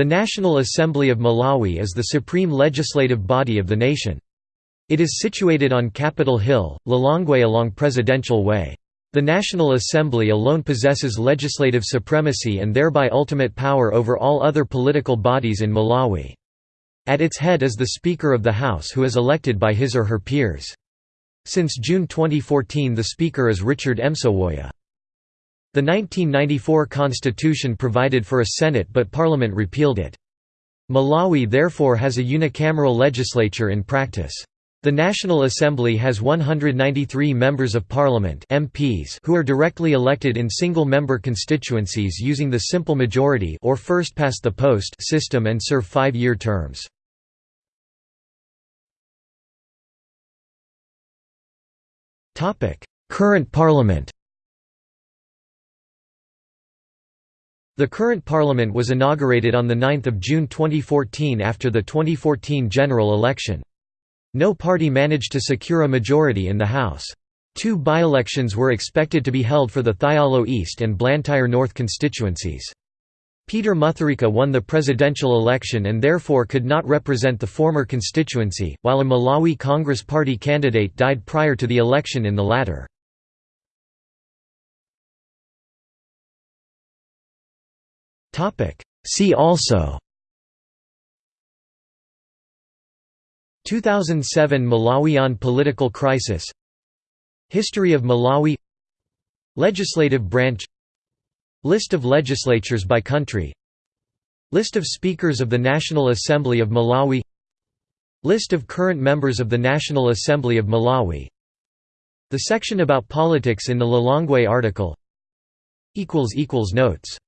The National Assembly of Malawi is the supreme legislative body of the nation. It is situated on Capitol Hill, Lilongwe along Presidential Way. The National Assembly alone possesses legislative supremacy and thereby ultimate power over all other political bodies in Malawi. At its head is the Speaker of the House who is elected by his or her peers. Since June 2014 the Speaker is Richard Msowoya. The 1994 constitution provided for a Senate but Parliament repealed it. Malawi therefore has a unicameral legislature in practice. The National Assembly has 193 members of parliament MPs who are directly elected in single-member constituencies using the simple majority or first past the post system and serve 5-year terms. Current parliament The current parliament was inaugurated on 9 June 2014 after the 2014 general election. No party managed to secure a majority in the House. Two by-elections were expected to be held for the Thyolo East and Blantyre North constituencies. Peter Mutharika won the presidential election and therefore could not represent the former constituency, while a Malawi Congress Party candidate died prior to the election in the latter. See also. 2007 Malawian political crisis. History of Malawi. Legislative branch. List of legislatures by country. List of Speakers of the National Assembly of Malawi. List of current members of the National Assembly of Malawi. The section about politics in the Lilongwe article. Notes